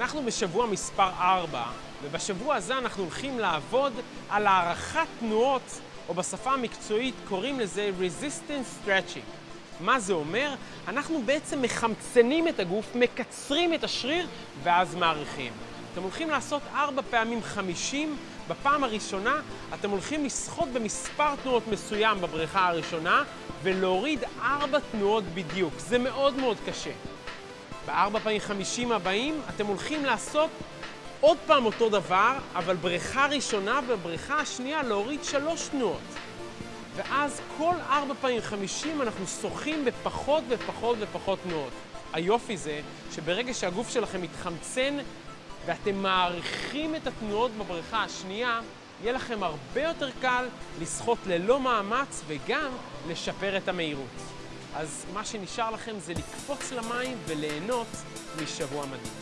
אנחנו בשבוע מספר 4, ובשבוע הזה אנחנו הולכים לעבוד על הערכת תנועות, או בשפה המקצועית קוראים לזה Resistance Stretching. מה זה אומר? אנחנו בעצם מחמצנים את הגוף, מקצרים את השריר, ואז מעריכים. אתם הולכים לעשות 4 פעמים 50, בפעם הראשונה אתם הולכים לשחות במספר תנועות מסוים בבריכה הראשונה, ולהוריד 4 תנועות בדיוק. זה מאוד מאוד קשה. בארבע פעמים חמישים הבאים אתם הולכים לעשות עוד פעם אותו דבר, אבל בריכה ראשונה ובריכה השנייה להוריד שלוש תנועות. ואז כל ארבע פעמים חמישים אנחנו שוחים בפחות ופחות ופחות תנועות. היופי זה שברגע שהגוף שלכם מתחמצן ואתם מעריכים את התנועות בבריכה השנייה, יהיה לכם הרבה יותר קל לשחות ללא מאמץ וגם לשפר את המהירות. אז מה שנשאר לכם זה לקפוץ למים וליהנות משבוע מדהים.